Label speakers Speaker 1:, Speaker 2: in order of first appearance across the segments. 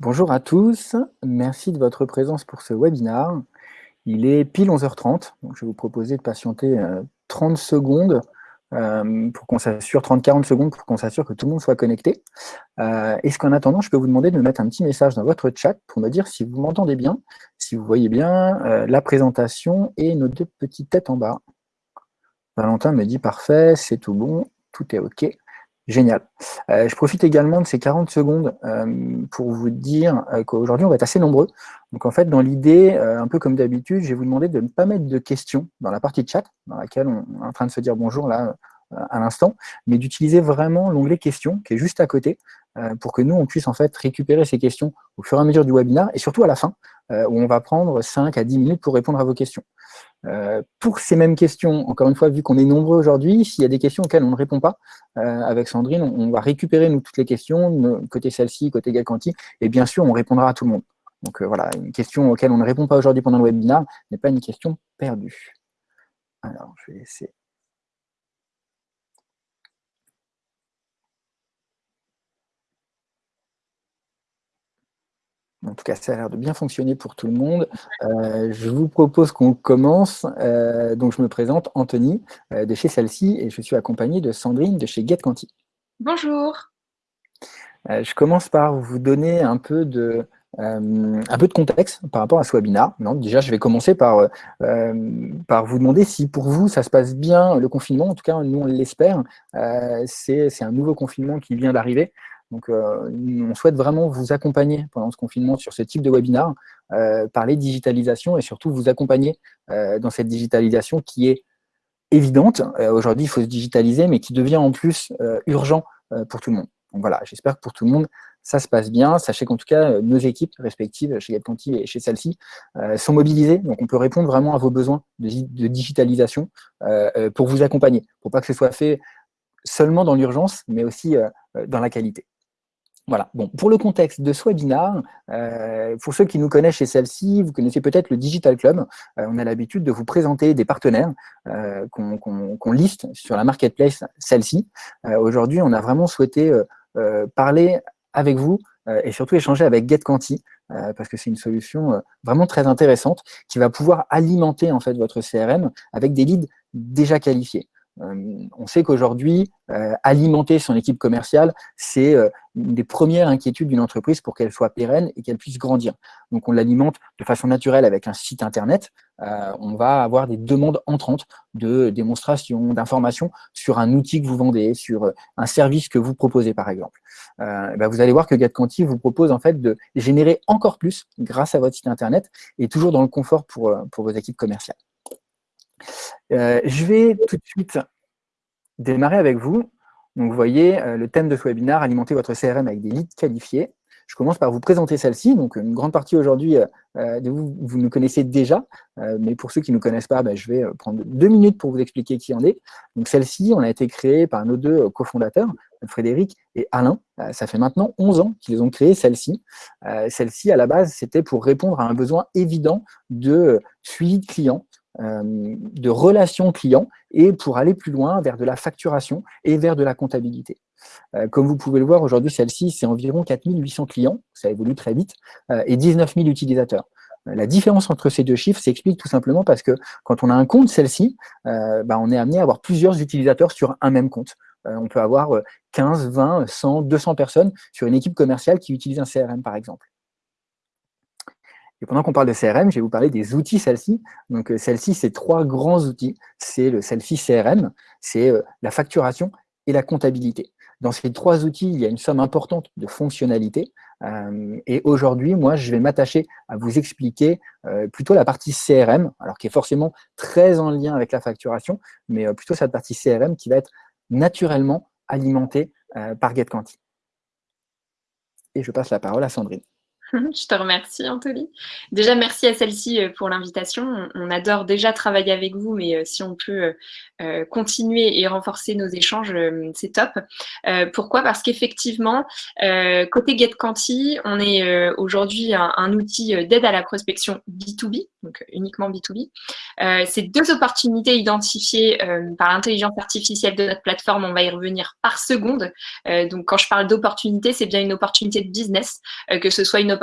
Speaker 1: Bonjour à tous, merci de votre présence pour ce webinaire. Il est pile 11h30, donc je vais vous proposer de patienter 30 euh, secondes euh, pour qu'on s'assure, 30-40 secondes pour qu'on s'assure que tout le monde soit connecté. Euh, Est-ce qu'en attendant, je peux vous demander de me mettre un petit message dans votre chat pour me dire si vous m'entendez bien, si vous voyez bien la présentation et nos deux petites têtes en bas. Valentin me dit parfait, c'est tout bon, tout est OK. Génial. Euh, je profite également de ces 40 secondes euh, pour vous dire euh, qu'aujourd'hui, on va être assez nombreux. Donc, en fait, dans l'idée, un peu comme d'habitude, je vais vous demander de ne pas mettre de questions dans la partie chat, dans laquelle on est en train de se dire bonjour là à l'instant, mais d'utiliser vraiment l'onglet questions qui est juste à côté pour que nous, on puisse en fait récupérer ces questions au fur et à mesure du webinaire et surtout à la fin, où on va prendre 5 à 10 minutes pour répondre à vos questions. Euh, pour ces mêmes questions, encore une fois, vu qu'on est nombreux aujourd'hui, s'il y a des questions auxquelles on ne répond pas, euh, avec Sandrine, on, va récupérer nous toutes les questions, côté celle-ci, côté Galcanti, et bien sûr, on répondra à tout le monde. Donc euh, voilà, une question auquel on ne répond pas aujourd'hui pendant le webinaire n'est pas une question perdue. Alors, je vais laisser En tout cas, ça a l'air de bien fonctionner pour tout le monde. Euh, je vous propose qu'on commence. Euh, donc, je me présente, Anthony, euh, de chez Celle-ci, et je suis accompagné de Sandrine de chez GetQuanti.
Speaker 2: Bonjour.
Speaker 1: je commence par vous donner un peu de, un peu de contexte par rapport à ce webinaire. déjà, je vais commencer par, par vous demander si pour vous, ça se passe bien le confinement. En tout cas, nous, on l'espère. C'est un nouveau confinement qui vient d'arriver. Donc, euh, on souhaite vraiment vous accompagner pendant ce confinement sur ce type de webinaire, euh, parler digitalisation et surtout vous accompagner euh, dans cette digitalisation qui est évidente. Aujourd'hui, il faut se digitaliser, mais qui devient en plus urgent pour tout le monde. Donc voilà, j'espère que pour tout le monde, ça se passe bien. Sachez qu'en tout cas, nos équipes respectives, chez GetConti et chez celle-ci, sont mobilisées. Donc, on peut répondre vraiment à vos besoins de, de digitalisation pour vous accompagner, pour pas que ce soit fait seulement dans l'urgence, mais aussi dans la qualité. Voilà. Bon, pour le contexte de ce webinaire, euh, pour ceux qui nous connaissent chez celle-ci, vous connaissez peut-être le Digital Club. Euh, on a l'habitude de vous présenter des partenaires euh, qu'on liste sur la marketplace celle-ci. Aujourd'hui, on a vraiment souhaité parler avec vous et surtout échanger avec GetQuanti, parce que c'est une solution vraiment très intéressante qui va pouvoir alimenter en fait votre CRM avec des leads déjà qualifiés. Euh, on sait qu'aujourd'hui, euh, alimenter son équipe commerciale, c'est euh, une des premières inquiétudes d'une entreprise pour qu'elle soit pérenne et qu'elle puisse grandir. Donc, on l'alimente de façon naturelle avec un site Internet. on va avoir des demandes entrantes de démonstrations, d'informations sur un outil que vous vendez, sur un service que vous proposez, par exemple. Ben, vous allez voir que GetQuanti vous propose en fait de générer encore plus grâce à votre site Internet et toujours dans le confort pour, pour vos équipes commerciales. Euh, je vais tout de suite démarrer avec vous. Donc, vous voyez, euh, le thème de ce webinaire, alimenter votre CRM avec des leads qualifiés. Je commence par vous présenter celle-ci. Donc, une grande partie aujourd'hui euh, vous, nous connaissez déjà. mais pour ceux qui ne nous connaissent pas, ben, je vais prendre deux minutes pour vous expliquer qui en est. Donc, celle-ci, on a été créée par nos deux cofondateurs, Frédéric et Alain. ça fait maintenant 11 ans qu'ils ont créé celle-ci. celle-ci, à la base, c'était pour répondre à un besoin évident de suivi de clients, de relations clients et pour aller plus loin vers de la facturation et vers de la comptabilité. Euh, comme vous pouvez le voir, aujourd'hui, celle-ci, c'est environ 4800 clients, ça évolue très vite, euh, et 19 000 utilisateurs. La différence entre ces deux chiffres s'explique tout simplement parce que quand on a un compte celle-ci, bah, on est amené à avoir plusieurs utilisateurs sur un même compte. on peut avoir 15, 20, 100, 200 personnes sur une équipe commerciale qui utilise un CRM, par exemple. Et pendant qu'on parle de CRM, je vais vous parler des outils celle-ci. Donc, euh, celle-ci, c'est trois grands outils. C'est le Selfie CRM, c'est euh, la facturation et la comptabilité. Dans ces trois outils, il y a une somme importante de fonctionnalités. Euh, et aujourd'hui, moi, je vais m'attacher à vous expliquer plutôt la partie CRM, alors qui est forcément très en lien avec la facturation, mais plutôt cette partie CRM qui va être naturellement alimentée par GetQuanti. Et je passe la parole à Sandrine.
Speaker 2: Je te remercie, Anthony. Déjà, merci à celle-ci euh, pour l'invitation. On adore déjà travailler avec vous, mais euh, si on peut euh, continuer et renforcer nos échanges, c'est top. Pourquoi? Parce qu'effectivement, côté GetQuanti, on est aujourd'hui un, outil d'aide à la prospection B2B, donc uniquement B2B. C'est deux opportunités identifiées par l'intelligence artificielle de notre plateforme. On va y revenir par seconde. Donc, quand je parle d'opportunité, c'est bien une opportunité de business, que ce soit une opportunité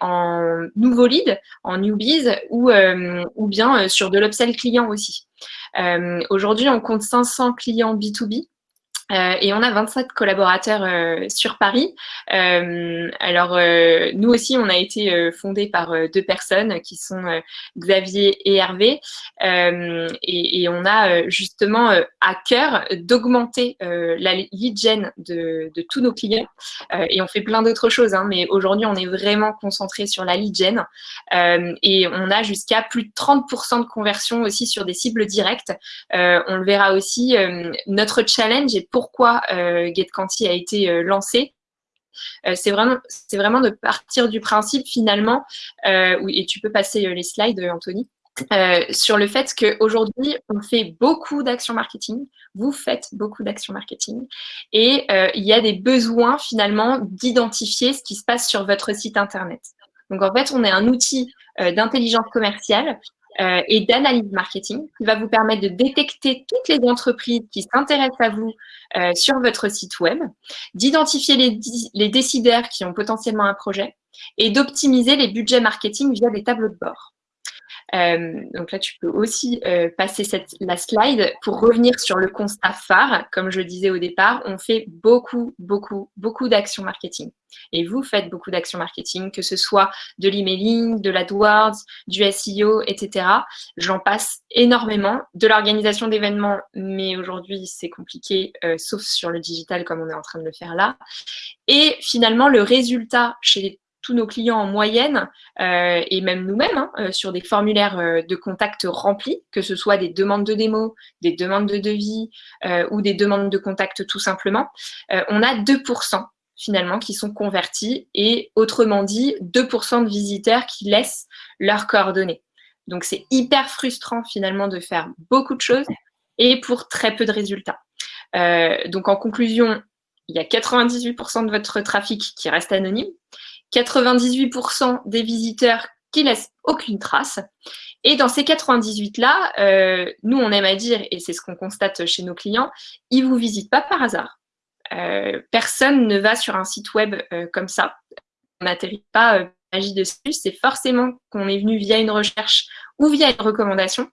Speaker 2: en nouveau lead, en newbies, ou, euh, ou bien euh, sur de l'upsell client aussi. Euh, aujourd'hui, on compte 500 clients B2B euh, et on a 27 collaborateurs euh, sur Paris. Euh, alors, nous aussi, on a été fondé par deux personnes qui sont Xavier et Hervé. Et, on a justement à cœur d'augmenter la lead gen de, de, tous nos clients. et on fait plein d'autres choses, hein, mais aujourd'hui, on est vraiment concentré sur la lead gen. et on a jusqu'à plus de 30% de conversion aussi sur des cibles directes. on le verra aussi. notre challenge est pourquoi euh, GetQuanti a été euh, lancé. Euh, c'est vraiment, vraiment de partir du principe finalement, et tu peux passer les slides, Anthony, sur le fait qu'aujourd'hui, on fait beaucoup d'actions marketing, vous faites beaucoup d'actions marketing, et il y a des besoins finalement d'identifier ce qui se passe sur votre site Internet. Donc en fait, on est un outil d'intelligence commerciale euh, et d'analyse marketing qui va vous permettre de détecter toutes les entreprises qui s'intéressent à vous euh, sur votre site web, d'identifier les, les décideurs qui ont potentiellement un projet et d'optimiser les budgets marketing via des tableaux de bord. Euh, donc là, tu peux aussi euh, passer cette, la slide pour revenir sur le constat phare. Comme je le disais au départ, on fait beaucoup, beaucoup, beaucoup d'actions marketing. Et vous faites beaucoup d'actions marketing, que ce soit de l'emailing, de l'AdWords, du SEO, etc. J'en passe énormément. De l'organisation d'événements, mais aujourd'hui, c'est compliqué, euh, sauf sur le digital comme on est en train de le faire là. Et finalement, le résultat chez tous nos clients en moyenne, euh, et même nous-mêmes, hein, euh, sur des formulaires euh, de contact remplis, que ce soit des demandes de démo, des demandes de devis ou des demandes de contact tout simplement, on a 2% finalement qui sont convertis et autrement dit 2% de visiteurs qui laissent leurs coordonnées. Donc c'est hyper frustrant finalement de faire beaucoup de choses et pour très peu de résultats. donc en conclusion, il y a 98% de votre trafic qui reste anonyme 98% des visiteurs qui laissent aucune trace. Et dans ces 98-là, euh, nous, on aime à dire, et c'est ce qu'on constate chez nos clients, ils ne vous visitent pas par hasard. Euh, personne ne va sur un site web euh, comme ça. On n'atterrit pas magie dessus, c'est forcément qu'on est venu via une recherche ou via une recommandation.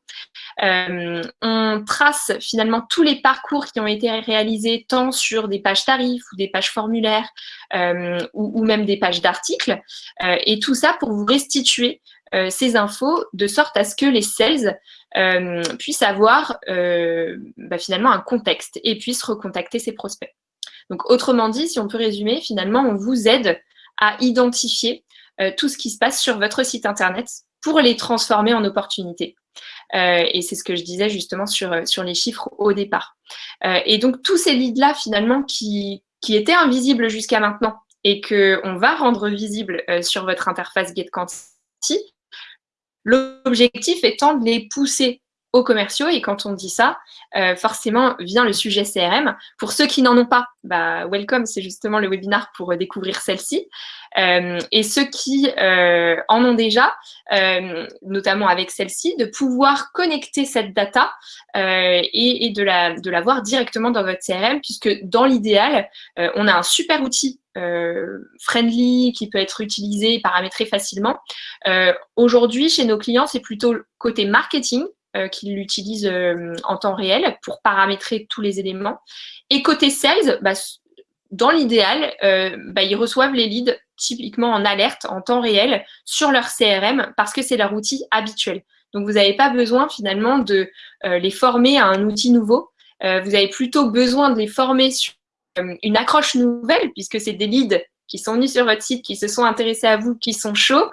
Speaker 2: Euh, on trace finalement tous les parcours qui ont été réalisés tant sur des pages tarifs ou des pages formulaires euh, ou, même des pages d'articles euh, et tout ça pour vous restituer ces infos de sorte à ce que les sales puissent avoir bah, finalement un contexte et puissent recontacter ses prospects. Donc autrement dit, si on peut résumer, finalement on vous aide à identifier tout ce qui se passe sur votre site internet pour les transformer en opportunités. Euh, et c'est ce que je disais justement sur, euh, sur les chiffres au départ. Euh, et donc, tous ces leads-là, finalement, qui, qui étaient invisibles jusqu'à maintenant et qu'on va rendre visibles sur votre interface GetQuanti, l'objectif étant de les pousser aux commerciaux. Et quand on dit ça, euh, forcément vient le sujet CRM. Pour ceux qui n'en ont pas, bah, welcome, c'est justement le webinaire pour euh, découvrir celle-ci. Euh, et ceux qui en ont déjà, notamment avec celle-ci, de pouvoir connecter cette data et, et, de, la, de la voir directement dans votre CRM, puisque dans l'idéal, on a un super outil friendly qui peut être utilisé, paramétré facilement. Aujourd'hui, chez nos clients, c'est plutôt côté marketing euh, qui l'utilisent euh, en temps réel pour paramétrer tous les éléments. Et côté sales, bah, dans l'idéal, euh, bah, ils reçoivent les leads typiquement en alerte, en temps réel, sur leur CRM parce que c'est leur outil habituel. Donc, vous n'avez pas besoin finalement de les former à un outil nouveau. vous avez plutôt besoin de les former sur une accroche nouvelle puisque c'est des leads qui sont venus sur votre site, qui se sont intéressés à vous, qui sont chauds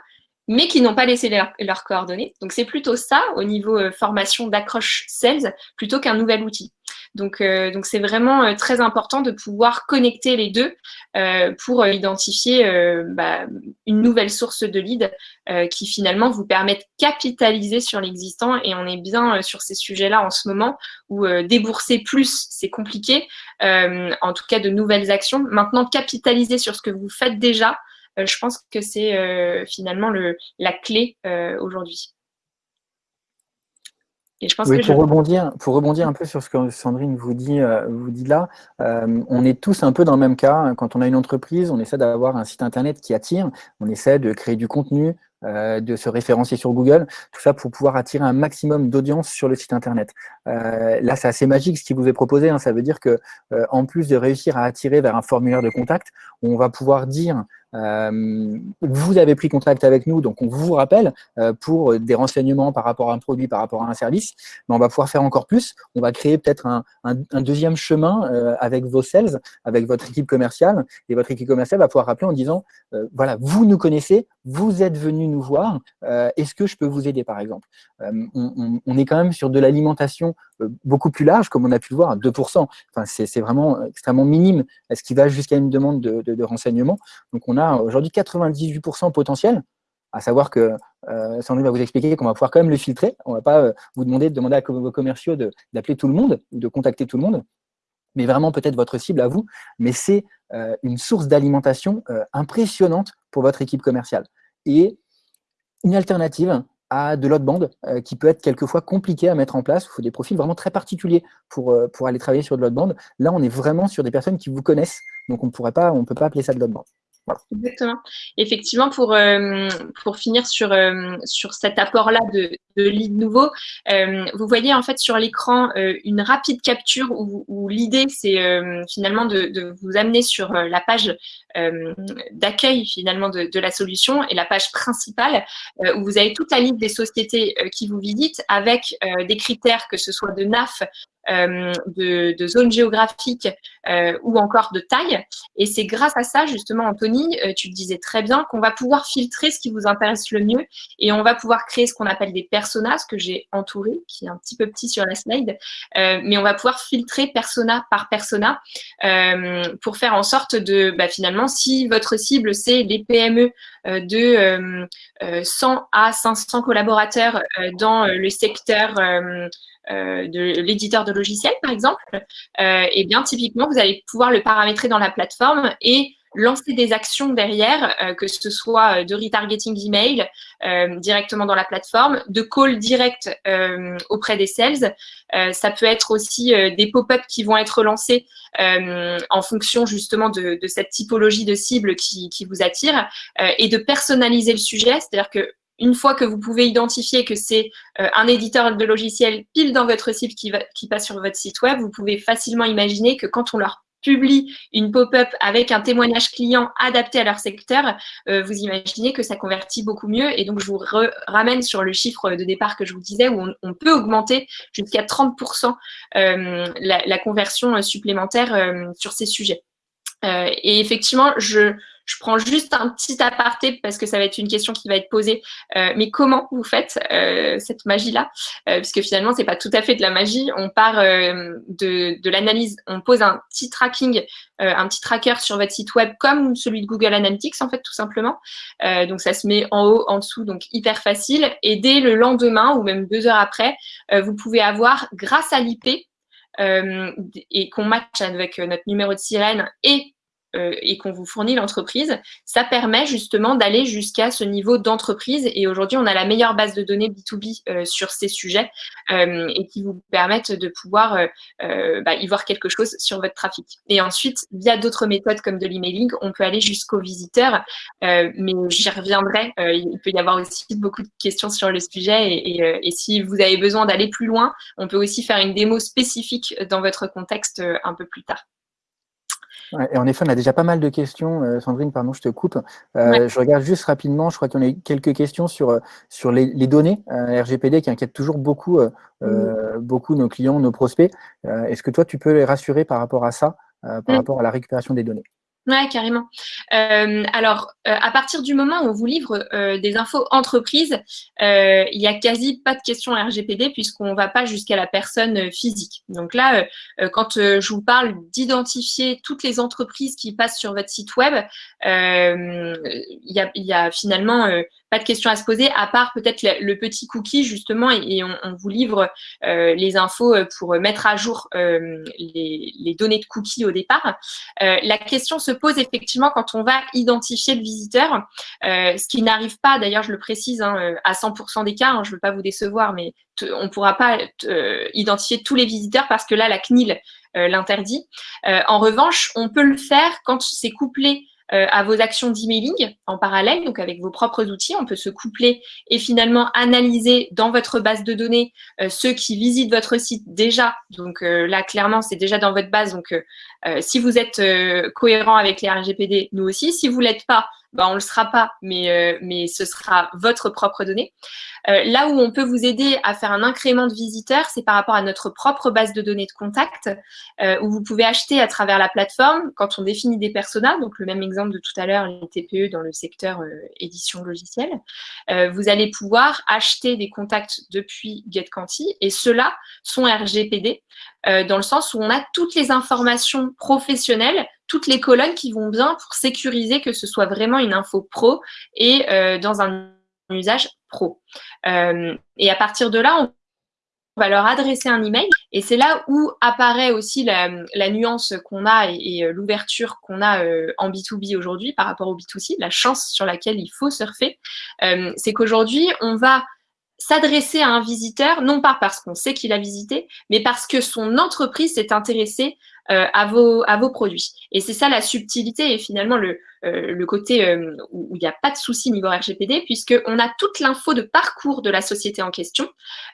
Speaker 2: mais qui n'ont pas laissé leurs coordonnées. Donc, c'est plutôt ça au niveau euh, formation d'accroche sales plutôt qu'un nouvel outil. Donc, donc c'est vraiment très important de pouvoir connecter les deux pour identifier bah, une nouvelle source de lead qui finalement vous permet de capitaliser sur l'existant. Et on est bien sur ces sujets-là en ce moment où débourser plus, c'est compliqué. en tout cas, de nouvelles actions. Maintenant, capitaliser sur ce que vous faites déjà, je pense que c'est finalement le, la clé aujourd'hui
Speaker 1: oui, pour, rebondir, pour rebondir un peu sur ce que Sandrine vous dit, euh, vous dit là, euh, on est tous un peu dans le même cas. Quand on a une entreprise, on essaie d'avoir un site internet qui attire, on essaie de créer du contenu, euh, de se référencier sur Google, tout ça pour pouvoir attirer un maximum d'audience sur le site internet. là, c'est assez magique ce qui vous est proposé. Hein. Ça veut dire que en plus de réussir à attirer vers un formulaire de contact, on va pouvoir dire euh, vous avez pris contact avec nous, donc on vous rappelle euh, pour des renseignements par rapport à un produit, par rapport à un service, mais on va pouvoir faire encore plus. On va créer peut-être un, deuxième chemin euh, avec vos sales, avec votre équipe commerciale, et votre équipe commerciale va pouvoir rappeler en disant, voilà, vous nous connaissez, vous êtes venu nous voir, est-ce que je peux vous aider par exemple? On, on, est quand même sur de l'alimentation beaucoup plus large, comme on a pu le voir, 2%. Enfin, c'est vraiment extrêmement minime, ce qui va jusqu'à une demande de, de, renseignement. Donc, on a aujourd'hui 98% potentiel, à savoir que euh, Sandrine va vous expliquer qu'on va pouvoir quand même le filtrer. On ne va pas euh, vous demander de demander à vos commerciaux d'appeler tout le monde ou de contacter tout le monde, mais vraiment peut-être votre cible à vous. Mais c'est euh, une source d'alimentation euh, impressionnante pour votre équipe commerciale. Et une alternative à de l'autre bande qui peut être quelquefois compliqué à mettre en place. Il faut des profils vraiment très particuliers pour, pour aller travailler sur de l'autre bande. Là, on est vraiment sur des personnes qui vous connaissent, donc on ne peut pas appeler ça de l'autre bande.
Speaker 2: Exactement. Effectivement, pour, euh, pour finir sur, euh, sur cet apport-là de, de lead nouveau, euh, vous voyez en fait sur l'écran une rapide capture où, où l'idée, c'est finalement de, de, vous amener sur la page d'accueil finalement de, la solution et la page principale où vous avez toute la liste des sociétés qui vous visitent avec des critères que ce soit de NAF, euh, de, de, zone géographique euh, ou encore de taille. Et c'est grâce à ça, justement, Anthony, euh, tu le disais très bien, qu'on va pouvoir filtrer ce qui vous intéresse le mieux et on va pouvoir créer ce qu'on appelle des personas, ce que j'ai entouré, qui est un petit peu petit sur la slide, mais on va pouvoir filtrer persona par persona pour faire en sorte de, bah, finalement, si votre cible, c'est les PME de 100 à 500 collaborateurs dans le secteur euh, de l'éditeur de logiciels, par exemple, euh, et bien typiquement, vous allez pouvoir le paramétrer dans la plateforme et lancer des actions derrière, euh, que ce soit de retargeting d'email euh, directement dans la plateforme, de call direct euh, auprès des sales. ça peut être aussi des pop-up qui vont être lancés en fonction justement de, cette typologie de cible qui, vous attire et de personnaliser le sujet, c'est-à-dire que une fois que vous pouvez identifier que c'est euh, un éditeur de logiciels pile dans votre cible qui passe sur votre site web, vous pouvez facilement imaginer que quand on leur publie une pop-up avec un témoignage client adapté à leur secteur, euh, vous imaginez que ça convertit beaucoup mieux. Et donc, je vous ramène sur le chiffre de départ que je vous disais, où on, peut augmenter jusqu'à 30% euh, la, la, conversion supplémentaire sur ces sujets. Et effectivement, je, je prends juste un petit aparté parce que ça va être une question qui va être posée. Euh, mais comment vous faites euh, cette magie-là? Euh, Puisque finalement, c'est pas tout à fait de la magie. On part de, de l'analyse, on pose un petit tracking, un petit tracker sur votre site web comme celui de Google Analytics, en fait, tout simplement. donc, ça se met en haut, en dessous, donc hyper facile. Et dès le lendemain ou même deux heures après, vous pouvez avoir, grâce à l'IP, et qu'on match avec notre numéro de sirène et euh, et qu'on vous fournit l'entreprise, ça permet justement d'aller jusqu'à ce niveau d'entreprise. Et aujourd'hui, on a la meilleure base de données B2B euh, sur ces sujets euh, et qui vous permettent de pouvoir bah, y voir quelque chose sur votre trafic. Et ensuite, via d'autres méthodes comme de l'emailing, on peut aller jusqu'aux visiteurs. mais j'y reviendrai. il peut y avoir aussi beaucoup de questions sur le sujet. Et, et si vous avez besoin d'aller plus loin, on peut aussi faire une démo spécifique dans votre contexte un peu plus tard
Speaker 1: et en effet, on a déjà pas mal de questions. Euh, Sandrine, pardon, je te coupe. Euh, je regarde juste rapidement, je crois qu'on a quelques questions sur, euh, sur les, données RGPD qui inquiètent toujours beaucoup, beaucoup nos clients, nos prospects. Est-ce que toi, tu peux les rassurer par rapport à ça, par rapport à la récupération des données?
Speaker 2: Carrément. Euh, alors, euh, à partir du moment où on vous livre euh, des infos entreprises, il n'y a quasi pas de questions RGPD puisqu'on ne va pas jusqu'à la personne physique. Donc là, quand je vous parle d'identifier toutes les entreprises qui passent sur votre site web, il y a, y, a, finalement pas de questions à se poser, à part peut-être le, petit cookie, justement, et, on, vous livre les infos pour mettre à jour les, données de cookies au départ. la question se pose effectivement quand on va identifier le visiteur, ce qui n'arrive pas, d'ailleurs, je le précise, hein, à 100% des cas, hein, je ne veux pas vous décevoir, mais on ne pourra pas identifier tous les visiteurs parce que là, la CNIL l'interdit. en revanche, on peut le faire quand c'est couplé euh, à vos actions d'emailing en parallèle, donc avec vos propres outils. On peut se coupler et finalement analyser dans votre base de données euh, ceux qui visitent votre site déjà. Donc euh, là, clairement, c'est déjà dans votre base. Donc, si vous êtes cohérent avec les RGPD, nous aussi. Si vous ne l'êtes pas, ben, on ne le sera pas, mais, mais ce sera votre propre donnée. Euh, là où on peut vous aider à faire un incrément de visiteurs, c'est par rapport à notre propre base de données de contact, euh, où vous pouvez acheter à travers la plateforme, quand on définit des personas, donc le même exemple de tout à l'heure, les TPE dans le secteur euh, édition logicielle, vous allez pouvoir acheter des contacts depuis GetQuanti, et ceux-là sont RGPD, dans le sens où on a toutes les informations professionnelles toutes les colonnes qui vont bien pour sécuriser que ce soit vraiment une info pro et dans un usage pro. Euh, et à partir de là, on va leur adresser un email et c'est là où apparaît aussi la, nuance qu'on a et, euh, l'ouverture qu'on a euh, en B2B aujourd'hui par rapport au B2C, la chance sur laquelle il faut surfer. c'est qu'aujourd'hui, on va s'adresser à un visiteur, non pas parce qu'on sait qu'il a visité, mais parce que son entreprise s'est intéressée à, vos, à vos produits. Et c'est ça la subtilité et finalement le, euh, le côté euh, où il n'y a pas de souci niveau RGPD, puisqu'on a toute l'info de parcours de la société en question.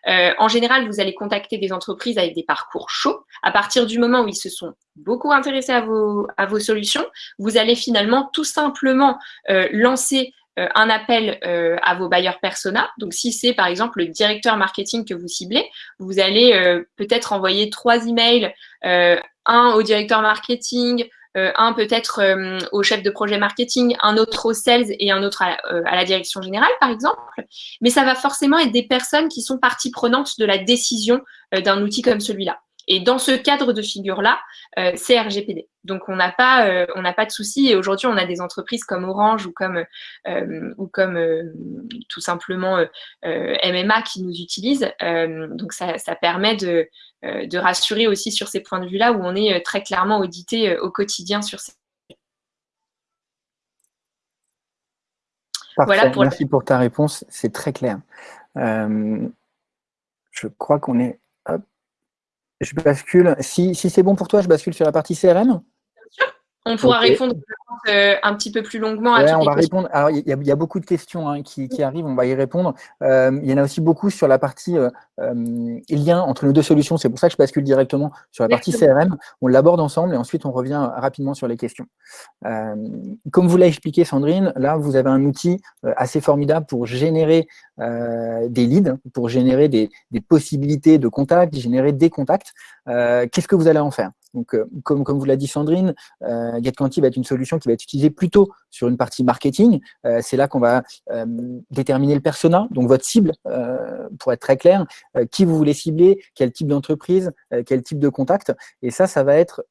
Speaker 2: Euh, en général, vous allez contacter des entreprises avec des parcours chauds. À partir du moment où ils se sont beaucoup intéressés à vos, à vos solutions, vous allez finalement tout simplement lancer un appel à vos bailleurs persona. Donc, si c'est par exemple le directeur marketing que vous ciblez, vous allez peut-être envoyer trois emails, un au directeur marketing, euh, un peut-être euh, au chef de projet marketing, un autre au sales et un autre à, euh, la direction générale, par exemple. Mais ça va forcément être des personnes qui sont partie prenante de la décision d'un outil comme celui-là. Et dans ce cadre de figure-là, c'est RGPD. Donc, on n'a pas, on n'a pas de souci. Et aujourd'hui, on a des entreprises comme Orange ou comme, ou comme tout simplement MMA qui nous utilisent. donc, ça, ça permet de, euh, de rassurer aussi sur ces points de vue-là où on est euh, très clairement audité euh, au quotidien sur ces
Speaker 1: Voilà pour Merci pour ta réponse, c'est très clair. je crois qu'on est... Je bascule. Si, si c'est bon pour toi, je bascule sur la partie CRM.
Speaker 2: On pourra répondre euh, un petit peu plus longuement
Speaker 1: à on va répondre. Alors, il y, a beaucoup de questions hein, qui, arrivent, on va y répondre. Euh, il y en a aussi beaucoup sur la partie euh, lien entre nos deux solutions. C'est pour ça que je bascule directement sur la partie CRM. On l'aborde ensemble et ensuite on revient rapidement sur les questions. comme vous l'a expliqué Sandrine, là, vous avez un outil assez formidable pour générer des leads, pour générer des, des possibilités de contacts, générer des contacts. Qu'est-ce que vous allez en faire? Donc, euh, comme, vous l'a dit Sandrine, euh, GetQuanti va être une solution qui va être utilisée plutôt sur une partie marketing. Euh, c'est là qu'on va déterminer le persona, donc votre cible, pour être très clair, qui vous voulez cibler, quel type d'entreprise, quel type de contact. Et ça, ça va être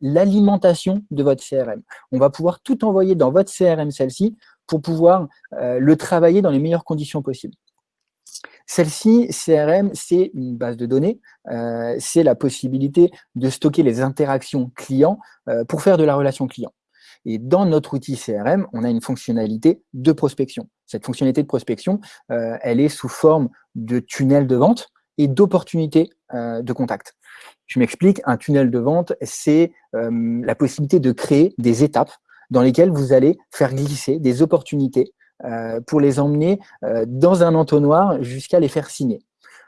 Speaker 1: l'alimentation de votre CRM. On va pouvoir tout envoyer dans votre CRM, celle-ci, pour pouvoir le travailler dans les meilleures conditions possibles. Celle-ci, CRM, c'est une base de données, euh, c'est la possibilité de stocker les interactions clients euh, pour faire de la relation client. Et dans notre outil CRM, on a une fonctionnalité de prospection. Cette fonctionnalité de prospection, euh, elle est sous forme de tunnel de vente et d'opportunités de contact. Je m'explique, un tunnel de vente, c'est la possibilité de créer des étapes dans lesquelles vous allez faire glisser des opportunités pour les emmener euh, dans un entonnoir jusqu'à les faire signer.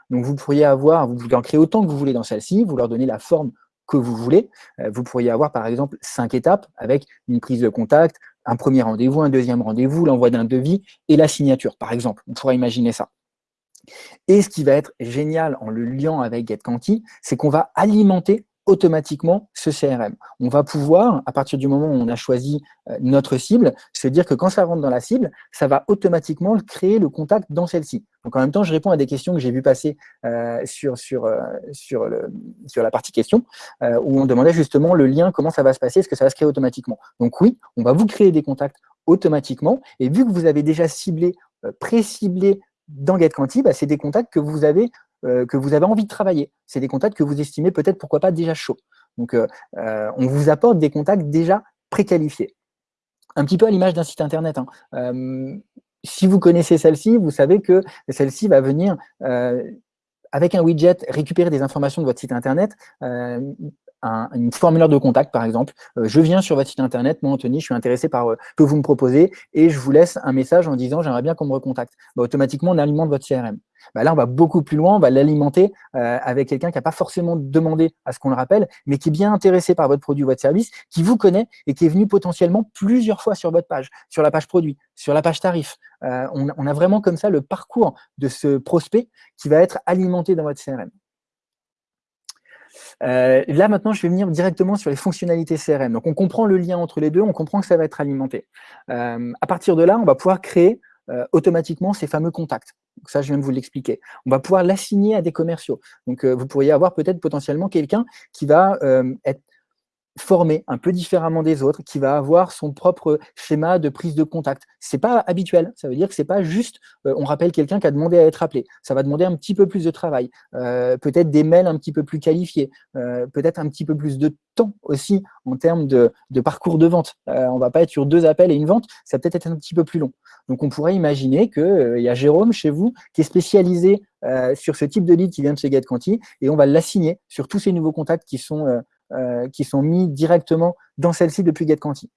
Speaker 1: Donc vous pourriez avoir, vous pouvez en créer autant que vous voulez dans celle-ci, vous leur donnez la forme que vous voulez. Euh, vous pourriez avoir par exemple cinq étapes avec une prise de contact, un premier rendez-vous, un deuxième rendez-vous, l'envoi d'un devis et la signature par exemple. On pourrait imaginer ça. Et ce qui va être génial en le liant avec GetQuanti, c'est qu'on va alimenter automatiquement ce CRM. On va pouvoir, à partir du moment où on a choisi euh, notre cible, se dire que quand ça rentre dans la cible, ça va automatiquement créer le contact dans celle-ci. Donc en même temps, je réponds à des questions que j'ai vues passer euh, sur, sur, euh, sur, le, sur la partie questions, où on demandait justement le lien, comment ça va se passer, est-ce que ça va se créer automatiquement. Donc oui, on va vous créer des contacts automatiquement, et vu que vous avez déjà ciblé, pré-ciblé dans GetQuanti, bah, c'est des contacts que vous avez que vous avez envie de travailler. C'est des contacts que vous estimez peut-être, pourquoi pas, déjà chauds. Donc, euh, euh, on vous apporte des contacts déjà préqualifiés. Un petit peu à l'image d'un site internet. Hein. si vous connaissez celle-ci, vous savez que celle-ci va venir avec un widget récupérer des informations de votre site internet, un, une formulaire de contact, par exemple. je viens sur votre site internet, moi, Anthony, je suis intéressé par ce que vous me proposez, et je vous laisse un message en disant « j'aimerais bien qu'on me recontacte bah, Automatiquement, on alimente votre CRM. Bah, là, on va beaucoup plus loin, on va l'alimenter euh, avec quelqu'un qui n'a pas forcément demandé à ce qu'on le rappelle, mais qui est bien intéressé par votre produit ou votre service, qui vous connaît et qui est venu potentiellement plusieurs fois sur votre page, sur la page produit, sur la page tarif. Euh, on, a vraiment comme ça le parcours de ce prospect qui va être alimenté dans votre CRM. Euh, là, maintenant, je vais venir directement sur les fonctionnalités CRM. Donc, on comprend le lien entre les deux, on comprend que ça va être alimenté. à partir de là, on va pouvoir créer automatiquement ces fameux contacts. Donc ça, je viens de vous l'expliquer. On va pouvoir l'assigner à des commerciaux. Donc, euh, vous pourriez avoir peut-être potentiellement quelqu'un qui va euh, être formé un peu différemment des autres, qui va avoir son propre schéma de prise de contact. C'est pas habituel, ça veut dire que c'est pas juste, euh, on rappelle quelqu'un qui a demandé à être appelé. Ça va demander un petit peu plus de travail, peut-être des mails un petit peu plus qualifiés, peut-être un petit peu plus de temps aussi en termes de, parcours de vente. on va pas être sur deux appels et une vente, ça peut être un petit peu plus long. Donc, on pourrait imaginer qu'il euh, y a Jérôme chez vous qui est spécialisé euh, sur ce type de lead qui vient de chez GetQuanti et on va l'assigner sur tous ces nouveaux contacts qui sont, euh, qui sont mis directement dans celle-ci depuis GetQuanti.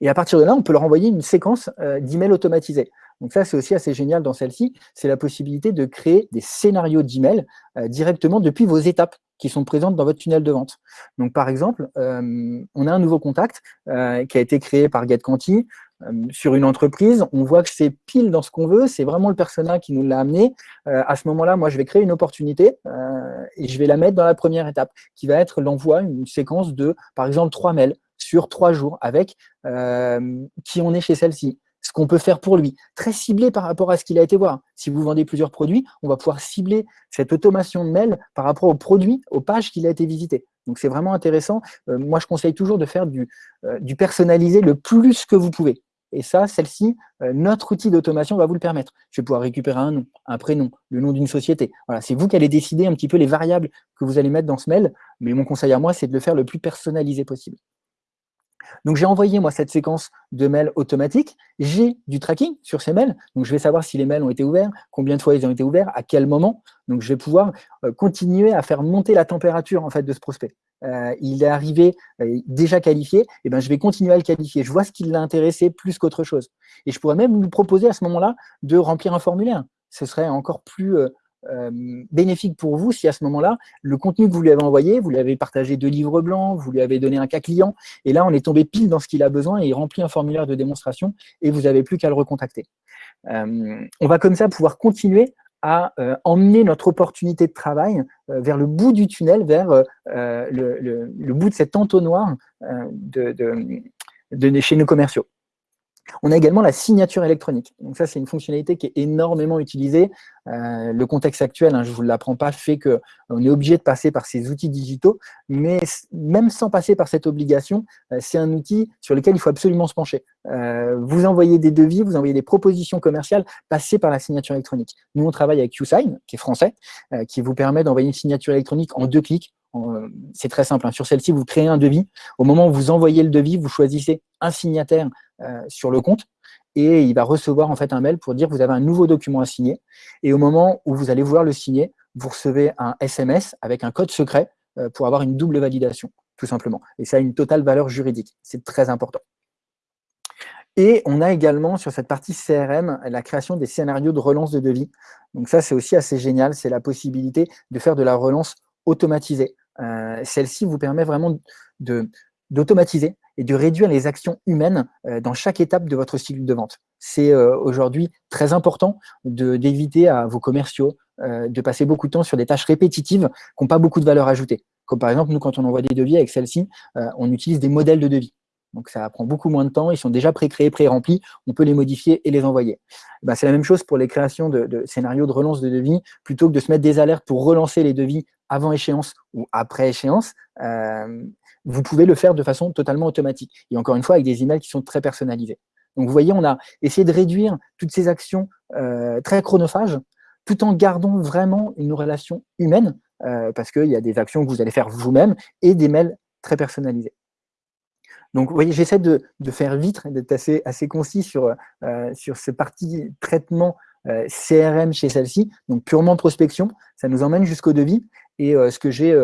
Speaker 1: Et à partir de là, on peut leur envoyer une séquence d'emails automatisés. Donc ça, c'est aussi assez génial dans celle-ci, c'est la possibilité de créer des scénarios d'emails directement depuis vos étapes qui sont présentes dans votre tunnel de vente. Donc par exemple, on a un nouveau contact qui a été créé par GetQuanti, euh, sur une entreprise, on voit que c'est pile dans ce qu'on veut, c'est vraiment le personnel qui nous l'a amené. Euh, à ce moment-là, moi, je vais créer une opportunité euh, et je vais la mettre dans la première étape, qui va être l'envoi, une séquence de, par exemple, trois mails sur trois jours avec qui on est chez celle-ci, ce qu'on peut faire pour lui, très ciblé par rapport à ce qu'il a été voir. Si vous vendez plusieurs produits, on va pouvoir cibler cette automation de mail par rapport aux produits, aux pages qu'il a été visité. Donc, c'est vraiment intéressant. moi, je conseille toujours de faire du, du personnalisé le plus que vous pouvez. Et ça, celle-ci, euh, notre outil d'automation va vous le permettre. Je vais pouvoir récupérer un nom, un prénom, le nom d'une société. Voilà, c'est vous qui allez décider un petit peu les variables que vous allez mettre dans ce mail, mais mon conseil à moi, c'est de le faire le plus personnalisé possible. Donc, j'ai envoyé, moi, cette séquence de mails automatiques. J'ai du tracking sur ces mails. Donc, je vais savoir si les mails ont été ouverts, combien de fois ils ont été ouverts, à quel moment. Donc, je vais pouvoir euh, continuer à faire monter la température, en fait, de ce prospect. Euh, il est arrivé euh, déjà qualifié, et eh ben, je vais continuer à le qualifier. Je vois ce qui l'a intéressé plus qu'autre chose. Et je pourrais même lui proposer à ce moment-là de remplir un formulaire. Ce serait encore plus euh, bénéfique pour vous si à ce moment-là, le contenu que vous lui avez envoyé, vous lui avez partagé deux livres blancs, vous lui avez donné un cas client, et là, on est tombé pile dans ce qu'il a besoin et il remplit un formulaire de démonstration et vous n'avez plus qu'à le recontacter. Euh, on va comme ça pouvoir continuer à euh, emmener notre opportunité de travail vers le bout du tunnel, vers le, bout de cet entonnoir de, chez nos commerciaux. On a également la signature électronique. Donc ça, c'est une fonctionnalité qui est énormément utilisée. Euh, le contexte actuel, hein, je ne vous l'apprends pas, fait qu'on est obligé de passer par ces outils digitaux, mais même sans passer par cette obligation, euh, c'est un outil sur lequel il faut absolument se pencher. Euh, vous envoyez des devis, vous envoyez des propositions commerciales, passez par la signature électronique. Nous, on travaille avec QSign, qui est français, qui vous permet d'envoyer une signature électronique en deux clics. C'est très simple. Hein. Sur celle-ci, vous créez un devis. Au moment où vous envoyez le devis, vous choisissez un signataire euh, sur le compte et il va recevoir en fait un mail pour dire que vous avez un nouveau document à signer. Et au moment où vous allez vouloir le signer, vous recevez un SMS avec un code secret euh, pour avoir une double validation, tout simplement. Et ça a une totale valeur juridique. C'est très important. Et on a également sur cette partie CRM la création des scénarios de relance de devis. Donc ça, c'est aussi assez génial. C'est la possibilité de faire de la relance automatisée. Euh, celle-ci vous permet vraiment d'automatiser et de réduire les actions humaines euh, dans chaque étape de votre cycle de vente. C'est euh, aujourd'hui très important d'éviter à vos commerciaux de passer beaucoup de temps sur des tâches répétitives qui n'ont pas beaucoup de valeur ajoutée. Comme par exemple, nous, quand on envoie des devis avec celle-ci, on utilise des modèles de devis. Donc ça prend beaucoup moins de temps, ils sont déjà pré-créés, pré-remplis, on peut les modifier et les envoyer. Ben, c'est la même chose pour les créations de, scénarios de relance de devis, plutôt que de se mettre des alertes pour relancer les devis avant échéance ou après échéance, euh, vous pouvez le faire de façon totalement automatique. Et encore une fois, avec des emails qui sont très personnalisés. Donc vous voyez, on a essayé de réduire toutes ces actions euh, très chronophages, tout en gardant vraiment une relation humaine, euh, parce qu'il y a des actions que vous allez faire vous-même et des mails très personnalisés. Donc, vous voyez, j'essaie de, faire vite, d'être assez, concis sur, euh, sur ce parti traitement CRM chez celle-ci, donc purement prospection, ça nous emmène jusqu'au devis. Et euh, ce que j'ai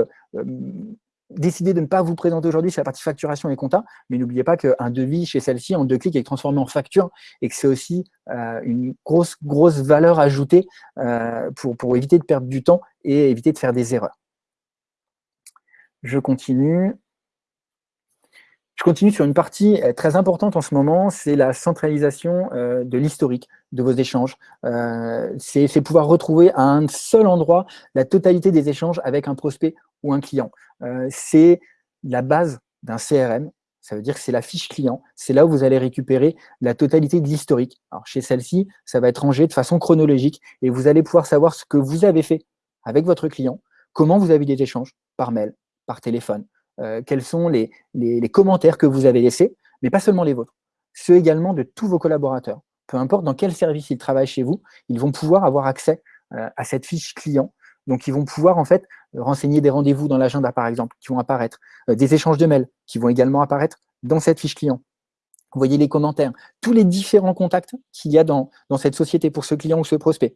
Speaker 1: décidé de ne pas vous présenter aujourd'hui, c'est la partie facturation et compta, mais n'oubliez pas qu'un devis chez celle-ci, en deux clics, est transformé en facture et que c'est aussi une grosse, grosse valeur ajoutée pour, pour éviter de perdre du temps et éviter de faire des erreurs. Je continue. Je continue sur une partie euh, très importante en ce moment, c'est la centralisation euh, de l'historique de vos échanges. Euh, c'est pouvoir retrouver à un seul endroit la totalité des échanges avec un prospect ou un client. c'est la base d'un CRM, ça veut dire que c'est la fiche client. C'est là où vous allez récupérer la totalité de l'historique. Alors chez celle-ci, ça va être rangé de façon chronologique et vous allez pouvoir savoir ce que vous avez fait avec votre client, comment vous avez des échanges par mail, par téléphone, euh, quels sont les, commentaires que vous avez laissés, mais pas seulement les vôtres, ceux également de tous vos collaborateurs. Peu importe dans quel service ils travaillent chez vous, ils vont pouvoir avoir accès euh, à cette fiche client. Donc, ils vont pouvoir en fait renseigner des rendez-vous dans l'agenda, par exemple, qui vont apparaître, euh, des échanges de mails qui vont également apparaître dans cette fiche client. Vous voyez les commentaires, tous les différents contacts qu'il y a dans, dans cette société pour ce client ou ce prospect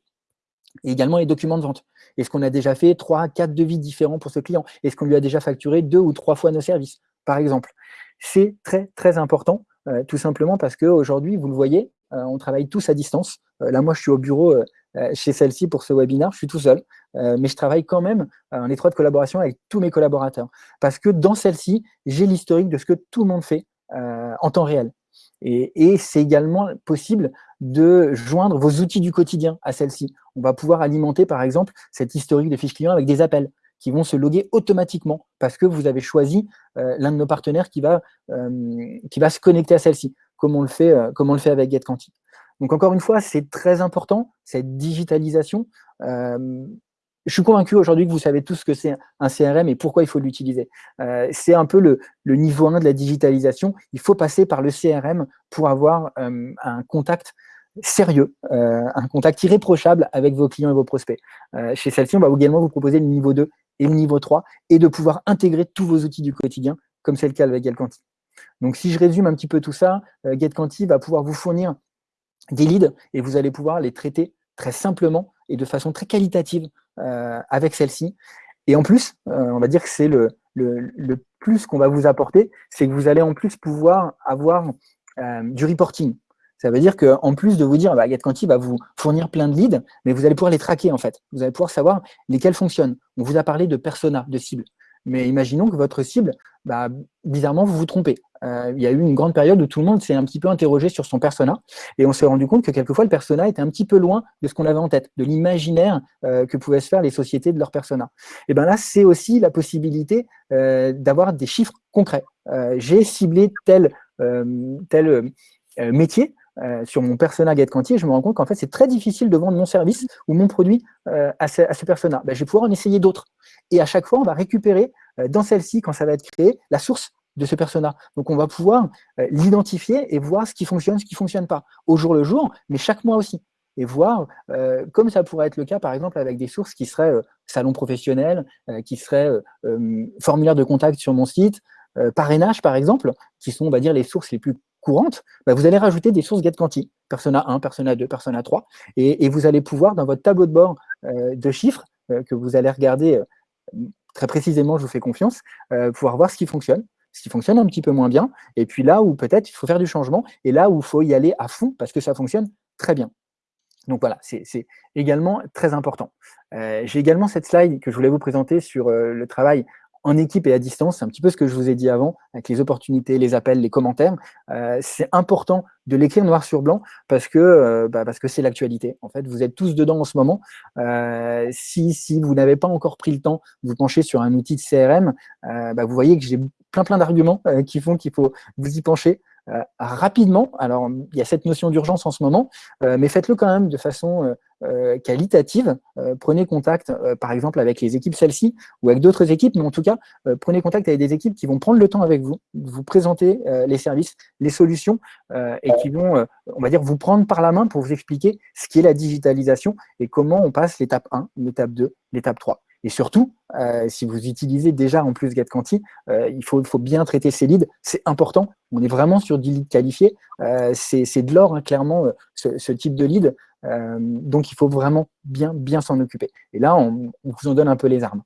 Speaker 1: et également les documents de vente. Est-ce qu'on a déjà fait trois, quatre devis différents pour ce client? Est-ce qu'on lui a déjà facturé deux ou trois fois nos services, par exemple? C'est très, très important, euh, tout simplement parce qu'aujourd'hui, vous le voyez, euh, on travaille tous à distance. Euh, là, moi, je suis au bureau chez celle-ci pour ce webinaire, je suis tout seul, mais je travaille quand même en étroite collaboration avec tous mes collaborateurs. Parce que dans celle-ci, j'ai l'historique de ce que tout le monde fait en temps réel. Et, c'est également possible de joindre vos outils du quotidien à celle-ci. On va pouvoir alimenter, par exemple, cette historique de fiches clients avec des appels qui vont se loguer automatiquement parce que vous avez choisi euh, l'un de nos partenaires qui va, euh, qui va se connecter à celle-ci, comme, on le fait, euh, comme on le fait avec GetQuanti. Donc encore une fois, c'est très important, cette digitalisation je suis convaincu aujourd'hui que vous savez tous ce que c'est un CRM et pourquoi il faut l'utiliser. Euh, c'est un peu le, niveau 1 de la digitalisation. Il faut passer par le CRM pour avoir euh, un contact sérieux, euh, un contact irréprochable avec vos clients et vos prospects. chez celle-ci, on va également vous proposer le niveau 2 et le niveau 3 et de pouvoir intégrer tous vos outils du quotidien, comme c'est le cas avec GetQuanti. Donc, si je résume un petit peu tout ça, GetQuanti va pouvoir vous fournir des leads et vous allez pouvoir les traiter très simplement et de façon très qualitative euh, avec celle-ci. Et en plus, euh, on va dire que c'est le, plus qu'on va vous apporter, c'est que vous allez en plus pouvoir avoir euh, du reporting. Ça veut dire qu'en plus de vous dire, bah, va vous fournir plein de leads, mais vous allez pouvoir les traquer en fait. Vous allez pouvoir savoir lesquels fonctionnent. On vous a parlé de persona, de cible. Mais imaginons que votre cible, bah, bizarrement, vous vous trompez. Euh, il y a eu une grande période où tout le monde s'est un petit peu interrogé sur son persona et on s'est rendu compte que quelquefois le persona était un petit peu loin de ce qu'on avait en tête, de l'imaginaire euh, que pouvaient se faire les sociétés de leur persona. Et bien là, c'est aussi la possibilité euh, d'avoir des chiffres concrets. J'ai ciblé tel, tel métier, sur mon persona GetQuanti, je me rends compte qu'en fait, c'est très difficile de vendre mon service ou mon produit à ce, à, persona. Ben, je vais pouvoir en essayer d'autres. Et à chaque fois, on va récupérer dans celle-ci, quand ça va être créé, la source de ce persona. Donc, on va pouvoir euh, l'identifier et voir ce qui fonctionne, ce qui ne fonctionne pas, au jour le jour, mais chaque mois aussi. Et voir, euh, comme ça pourrait être le cas, par exemple, avec des sources qui seraient euh, salon professionnel, qui seraient formulaire de contact sur mon site, parrainage, par exemple, qui sont, on va dire, les sources les plus courantes, bah, vous allez rajouter des sources GetQuanti, Persona 1, Persona 2, Persona 3, et, vous allez pouvoir, dans votre tableau de bord de chiffres, que vous allez regarder très précisément, je vous fais confiance, pouvoir voir ce qui fonctionne, ce qui fonctionne un petit peu moins bien, et puis là où peut-être il faut faire du changement, et là où il faut y aller à fond parce que ça fonctionne très bien. Donc voilà, c'est également très important. Euh, j'ai également cette slide que je voulais vous présenter sur euh, le travail en équipe et à distance, c'est un petit peu ce que je vous ai dit avant, avec les opportunités, les appels, les commentaires. Euh, c'est important de l'écrire noir sur blanc parce que euh, bah, parce que c'est l'actualité. En fait, vous êtes tous dedans en ce moment. Euh, si, si vous n'avez pas encore pris le temps de vous pencher sur un outil de CRM, bah, vous voyez que j'ai plein plein d'arguments qui font qu'il faut vous y pencher. rapidement, alors il y a cette notion d'urgence en ce moment, mais faites-le quand même de façon euh, qualitative, euh, prenez contact euh, par exemple avec les équipes celles-ci ou avec d'autres équipes, mais en tout cas, prenez contact avec des équipes qui vont prendre le temps avec vous, vous présenter les services, les solutions et qui vont, on va dire, vous prendre par la main pour vous expliquer ce qu'est la digitalisation et comment on passe l'étape 1, l'étape 2, l'étape 3. Et surtout, si vous utilisez déjà en plus GetQuanti, il, faut, faut bien traiter ces leads, c'est important. On est vraiment sur du lead qualifié. Euh, c'est de l'or, hein, clairement, ce, ce, type de lead. Donc, il faut vraiment bien, bien s'en occuper. Et là, on, vous en donne un peu les armes.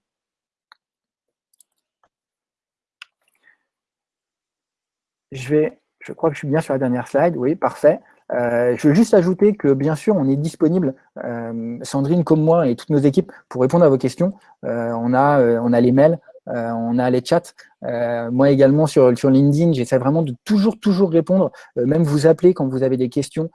Speaker 1: Je, vais, je crois que je suis bien sur la dernière slide. Oui, parfait. Euh, je veux juste ajouter que bien sûr, on est disponible, euh, Sandrine comme moi et toutes nos équipes, pour répondre à vos questions. Euh, on, a, on a les mails, on a les chats. moi également sur, sur LinkedIn, j'essaie vraiment de toujours, toujours répondre, même vous appeler quand vous avez des questions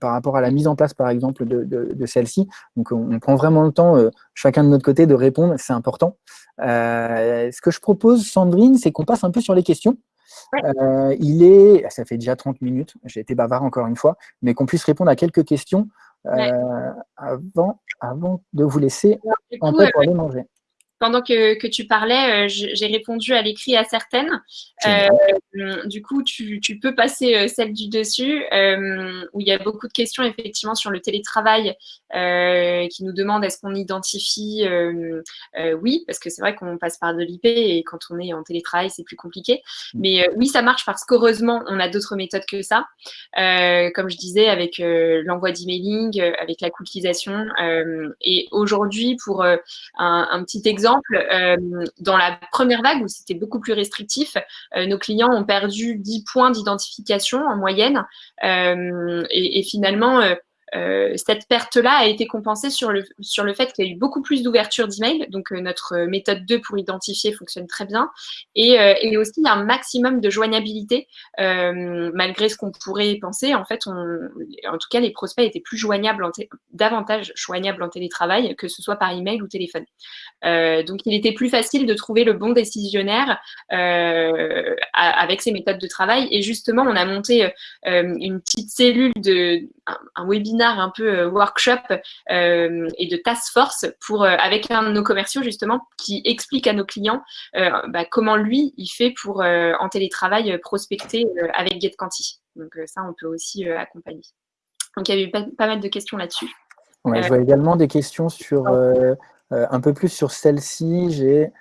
Speaker 1: par rapport à la mise en place, par exemple, de, de, celle-ci. Donc, on, prend vraiment le temps, chacun de notre côté, de répondre, c'est important. ce que je propose, Sandrine, c'est qu'on passe un peu sur les questions. Euh, il est, ça fait déjà 30 minutes, j'ai été bavard encore une fois, mais qu'on puisse répondre à quelques questions euh, avant, avant de vous laisser en paix pour aller manger
Speaker 2: pendant que, que, tu parlais, euh, j'ai répondu à l'écrit à certaines. Euh, du coup, tu, tu, peux passer euh, celle du dessus, euh, où il y a beaucoup de questions effectivement sur le télétravail, euh, qui nous demandent est-ce qu'on identifie Oui, parce que c'est vrai qu'on passe par de l'IP et quand on est en télétravail, c'est plus compliqué. Mm. Mais oui, ça marche parce qu'heureusement, on a d'autres méthodes que ça. comme je disais, avec l'envoi d'emailing, avec la cookiesation. et aujourd'hui, pour un, un petit exemple, euh, dans la première vague où c'était beaucoup plus restrictif, euh, nos clients ont perdu 10 points d'identification en moyenne. Euh, et, finalement, euh, cette perte-là a été compensée sur le, sur le fait qu'il y a eu beaucoup plus d'ouverture d'email. Donc, euh, notre méthode 2 pour identifier fonctionne très bien. Et, euh, et aussi, un maximum de joignabilité, malgré ce qu'on pourrait penser. En fait, on, en tout cas, les prospects étaient plus joignables, en davantage joignables en télétravail, que ce soit par email ou téléphone. donc, il était plus facile de trouver le bon décisionnaire avec ces méthodes de travail. Et justement, on a monté une petite cellule de un, un webinaire un peu euh, workshop euh, et de task force pour, euh, avec un de nos commerciaux justement qui explique à nos clients bah, comment lui, il fait pour en télétravail prospecter avec GetQuanti. Donc ça, on peut aussi accompagner. Donc il y a eu pas, mal de questions là-dessus.
Speaker 1: je vois également des questions sur un peu plus sur celle-ci. J'ai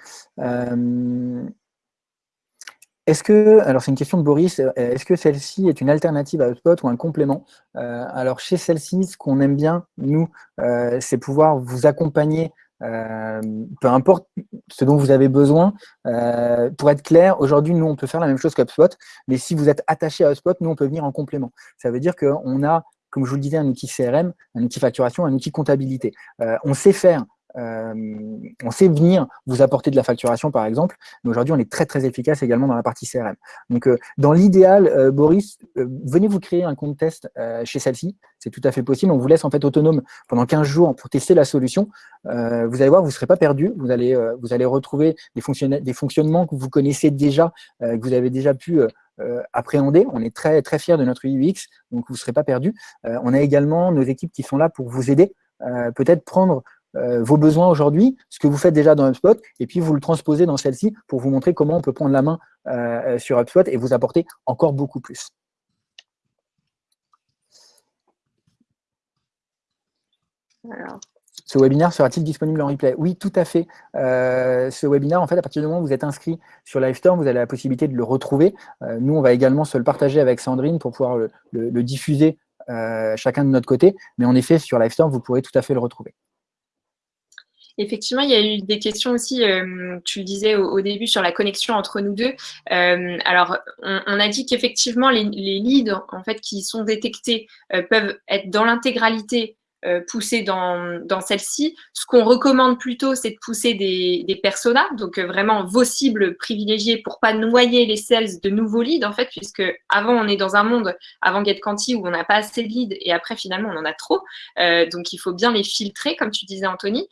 Speaker 1: est-ce que, alors c'est une question de Boris, euh, est-ce que celle-ci est une alternative à HubSpot ou un complément euh, Alors chez celle-ci, ce qu'on aime bien, nous, euh, c'est pouvoir vous accompagner, peu importe ce dont vous avez besoin. pour être clair, aujourd'hui, nous, on peut faire la même chose qu'HubSpot, mais si vous êtes attaché à HubSpot, nous, on peut venir en complément. Ça veut dire qu'on a, comme je vous le disais, un outil CRM, un outil facturation, un outil comptabilité. on sait faire on sait venir vous apporter de la facturation, par exemple, mais aujourd'hui, on est très, très efficace également dans la partie CRM. Donc, euh, dans l'idéal, euh, Boris, venez vous créer un compte test chez celle-ci. C'est tout à fait possible. On vous laisse en fait autonome pendant 15 jours pour tester la solution. vous allez voir, vous ne serez pas perdu. Vous allez, retrouver des, des fonctionnements que vous connaissez déjà, que vous avez déjà pu appréhender. On est très, très fiers de notre UX, donc vous ne serez pas perdu. on a également nos équipes qui sont là pour vous aider. Peut-être prendre euh, vos besoins aujourd'hui, ce que vous faites déjà dans HubSpot, et puis vous le transposez dans celle-ci pour vous montrer comment on peut prendre la main euh, sur HubSpot et vous apporter encore beaucoup plus. Ce webinaire sera-t-il disponible en replay? Oui, tout à fait. Euh, ce webinaire, en fait, à partir du moment où vous êtes inscrit sur Livestorm, vous avez la possibilité de le retrouver. nous, on va également se le partager avec Sandrine pour pouvoir le, diffuser chacun de notre côté. Mais en effet, sur Livestorm, vous pourrez tout à fait le retrouver.
Speaker 2: Effectivement, il y a eu des questions aussi, euh, tu le disais au, début, sur la connexion entre nous deux. Euh, alors, on, a dit qu'effectivement, les, leads en fait, qui sont détectés euh, peuvent être dans l'intégralité euh, pousser dans, dans celle-ci. Ce qu'on recommande plutôt, c'est de pousser des, des personas, donc euh, vraiment vos cibles privilégiées pour pas noyer les sales de nouveaux leads, en fait, puisque avant, on est dans un monde, avant GetQuanti, où on n'a pas assez de leads et après, finalement, on en a trop. Euh, donc, il faut bien les filtrer, comme tu disais, Anthony.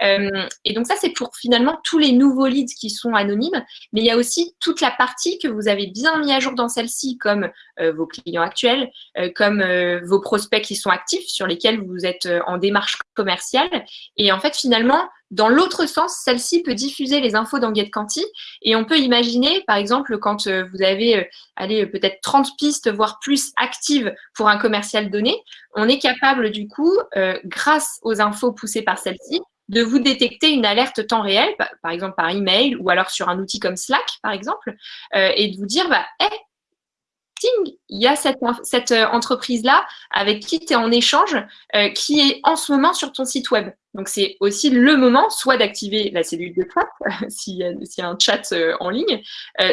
Speaker 2: et donc, ça, c'est pour finalement tous les nouveaux leads qui sont anonymes, mais il y a aussi toute la partie que vous avez bien mis à jour dans celle-ci, comme vos clients actuels, comme vos prospects qui sont actifs, sur lesquels vous êtes euh, en démarche commerciale. Et en fait, finalement, dans l'autre sens, celle-ci peut diffuser les infos dans GetQuanti. Et on peut imaginer, par exemple, quand euh, vous avez euh, allez, peut-être 30 pistes, voire plus actives pour un commercial donné, on est capable du coup, grâce aux infos poussées par celle-ci, de vous détecter une alerte temps réel, par exemple par email ou alors sur un outil comme Slack, par exemple, et de vous dire, bah, hey, il y a cette, euh, entreprise-là avec qui tu es en échange, euh, qui est en ce moment sur ton site web. Donc, c'est aussi le moment soit d'activer la cellule de chat, s'il y, a un chat euh, en ligne,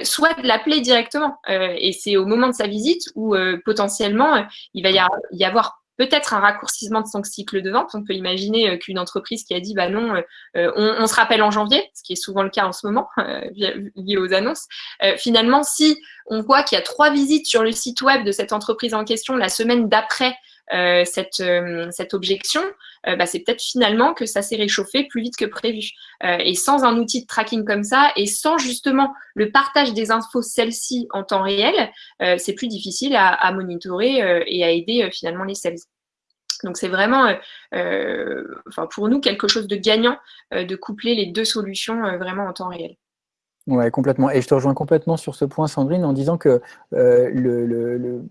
Speaker 2: soit de l'appeler directement. et c'est au moment de sa visite où potentiellement, il va y avoir peut-être un raccourcissement de son cycle de vente. On peut imaginer euh, qu'une entreprise qui a dit bah non, euh, euh, on, se rappelle en janvier, ce qui est souvent le cas en ce moment lié aux annonces. finalement, si on voit qu'il y a trois visites sur le site web de cette entreprise en question la semaine d'après euh, cette, euh, cette objection, euh, bah, c'est peut-être finalement que ça s'est réchauffé plus vite que prévu. et sans un outil de tracking comme ça, et sans justement le partage des infos celles-ci en temps réel, c'est plus difficile à, monitorer et à aider finalement les sales. Donc c'est vraiment, enfin pour nous, quelque chose de gagnant de coupler les deux solutions vraiment en temps réel.
Speaker 1: Oui, complètement. Et je te rejoins complètement sur ce point, Sandrine, en disant que le,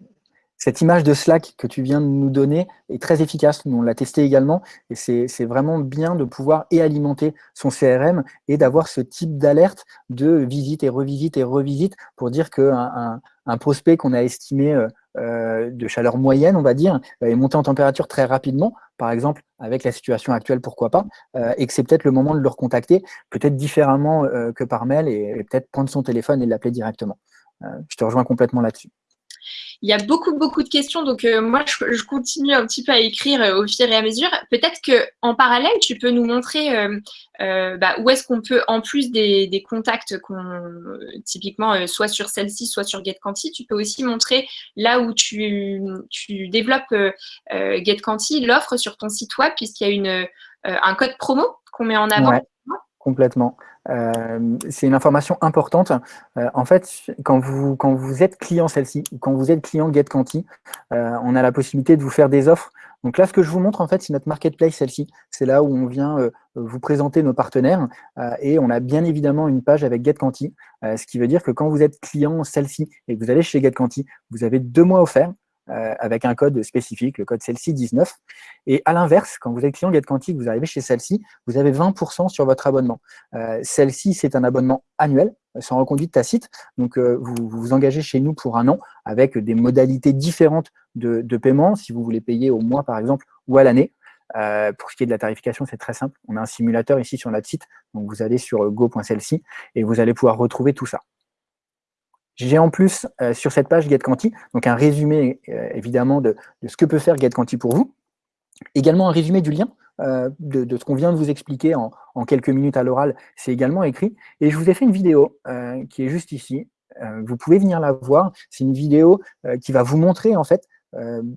Speaker 1: cette image de Slack que tu viens de nous donner est très efficace. Nous, on l'a testé également et c'est vraiment bien de pouvoir et alimenter son CRM et d'avoir ce type d'alerte de visite et revisite et revisite pour dire qu'un un, prospect qu'on a estimé euh, euh, de chaleur moyenne, on va dire, est monté en température très rapidement, par exemple, avec la situation actuelle, pourquoi pas, euh, et que c'est peut-être le moment de le recontacter, peut-être différemment que par mail et peut-être prendre son téléphone et l'appeler directement. je te rejoins complètement là-dessus.
Speaker 2: Il y a beaucoup, beaucoup de questions, donc euh, moi, je, continue un petit peu à écrire euh, au fur et à mesure. Peut-être qu'en parallèle, tu peux nous montrer euh, bah, où est-ce qu'on peut, en plus des, contacts qu'on typiquement soit sur celle-ci, soit sur GetQuanti, tu peux aussi montrer là où tu, développes GetQuanti, l'offre sur ton site web, puisqu'il y a un code promo qu'on met en avant.
Speaker 1: complètement. Euh, c'est une information importante. Euh, en fait, quand vous, êtes client celle-ci, ou quand vous êtes client GetQuanti, euh, on a la possibilité de vous faire des offres. Donc là, ce que je vous montre, en fait, c'est notre marketplace, celle-ci. C'est là où on vient vous présenter nos partenaires. et on a bien évidemment une page avec GetQuanti, ce qui veut dire que quand vous êtes client celle-ci et que vous allez chez GetQuanti, vous avez deux mois offerts. Euh, avec un code spécifique, le code celle-ci 19. Et à l'inverse, quand vous êtes client GetQuanti, vous arrivez chez celle-ci, vous avez 20% sur votre abonnement. Euh, celle-ci, c'est un abonnement annuel, sans reconduite tacite. Donc, euh, vous, vous engagez chez nous pour un an avec des modalités différentes de, de paiement, si vous voulez payer au mois, par exemple, ou à l'année. pour ce qui est de la tarification, c'est très simple. On a un simulateur ici sur notre site. Donc, vous allez sur go.celle-ci et vous allez pouvoir retrouver tout ça. J'ai en plus euh, sur cette page GetQuanti, donc un résumé euh, évidemment de, ce que peut faire GetQuanti pour vous, également un résumé du lien euh, de, ce qu'on vient de vous expliquer en, quelques minutes à l'oral, c'est également écrit. Et je vous ai fait une vidéo qui est juste ici. vous pouvez venir la voir. C'est une vidéo qui va vous montrer en fait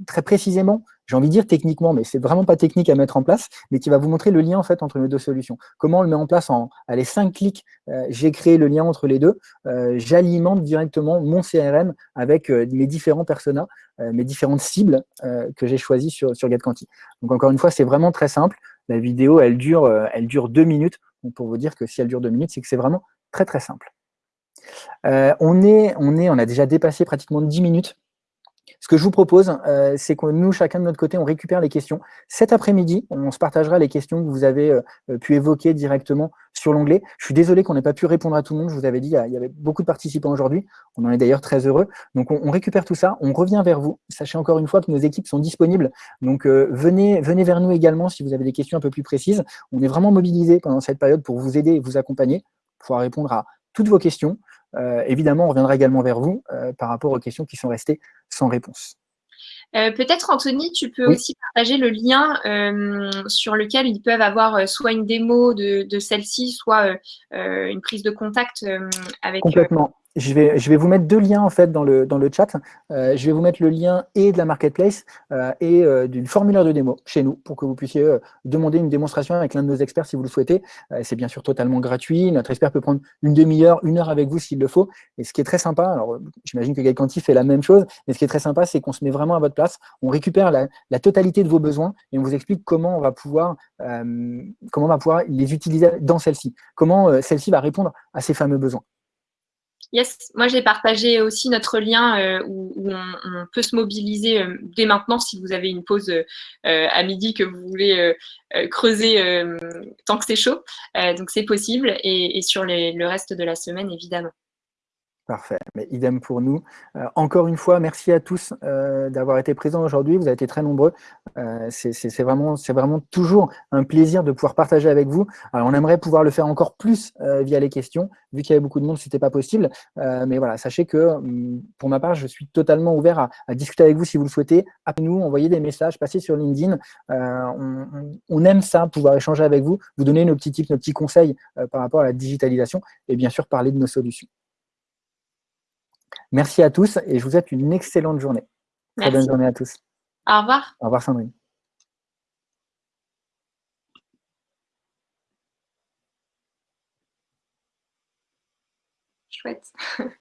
Speaker 1: très précisément j'ai envie de dire techniquement, mais c'est vraiment pas technique à mettre en place, mais qui va vous montrer le lien en fait entre les deux solutions. Comment on le met en place en allez, 5 clics, euh, j'ai créé le lien entre les deux, euh, j'alimente directement mon CRM avec euh, mes différents personas, mes différentes cibles que j'ai choisies sur, sur GetQuanti. Donc encore une fois, c'est vraiment très simple. La vidéo, elle dure, elle dure deux minutes. Donc pour vous dire que si elle dure deux minutes, c'est que c'est vraiment très très simple. on, est, on, est, on a déjà dépassé pratiquement 10 minutes ce que je vous propose, euh, c'est que nous, chacun de notre côté, on récupère les questions. Cet après-midi, on se partagera les questions que vous avez euh, pu évoquer directement sur l'onglet. Je suis désolé qu'on n'ait pas pu répondre à tout le monde. Je vous avais dit, il y avait beaucoup de participants aujourd'hui. On en est d'ailleurs très heureux. Donc, on, récupère tout ça. On revient vers vous. Sachez encore une fois que nos équipes sont disponibles. Donc, euh, venez, venez vers nous également si vous avez des questions un peu plus précises. On est vraiment mobilisés pendant cette période pour vous aider et vous accompagner, pour pouvoir répondre à toutes vos questions. Euh, évidemment, on reviendra également vers vous euh, par rapport aux questions qui sont restées sans réponse.
Speaker 2: Peut-être Anthony, tu peux aussi partager le lien sur lequel ils peuvent avoir soit une démo de, de celle-ci, soit une prise de contact avec.
Speaker 1: Complètement. Je vais, vous mettre deux liens en fait dans le, chat. Euh, je vais vous mettre le lien et de la marketplace euh, et euh, du formulaire de démo chez nous pour que vous puissiez demander une démonstration avec l'un de nos experts si vous le souhaitez. c'est bien sûr totalement gratuit. Notre expert peut prendre une demi-heure, une heure avec vous s'il le faut. Et ce qui est très sympa, alors j'imagine que Gaël fait la même chose, mais ce qui est très sympa, c'est qu'on se met vraiment à votre place. On récupère la, la, totalité de vos besoins et on vous explique comment on va pouvoir, comment on va pouvoir les utiliser dans celle-ci. Comment celle-ci va répondre à ces fameux besoins.
Speaker 2: Yes, moi j'ai partagé aussi notre lien euh, où, on, peut se mobiliser euh, dès maintenant si vous avez une pause euh, à midi que vous voulez creuser tant que c'est chaud. donc c'est possible et, sur le reste de la semaine évidemment.
Speaker 1: Parfait, mais idem pour nous. Euh, encore une fois, merci à tous euh, d'avoir été présents aujourd'hui. Vous avez été très nombreux. Euh, c'est vraiment, vraiment toujours un plaisir de pouvoir partager avec vous. Alors, on aimerait pouvoir le faire encore plus via les questions. Vu qu'il y avait beaucoup de monde, ce n'était pas possible. mais voilà, sachez que hum, pour ma part, je suis totalement ouvert à, discuter avec vous si vous le souhaitez. Appelez-nous, envoyez des messages, passez sur LinkedIn. On, on, aime ça, pouvoir échanger avec vous, vous donner nos petits tips, nos petits conseils par rapport à la digitalisation et bien sûr parler de nos solutions. Merci à tous et je vous souhaite une excellente journée. Très bonne journée à tous.
Speaker 2: Au revoir.
Speaker 1: Au revoir Sandrine.
Speaker 2: Chouette.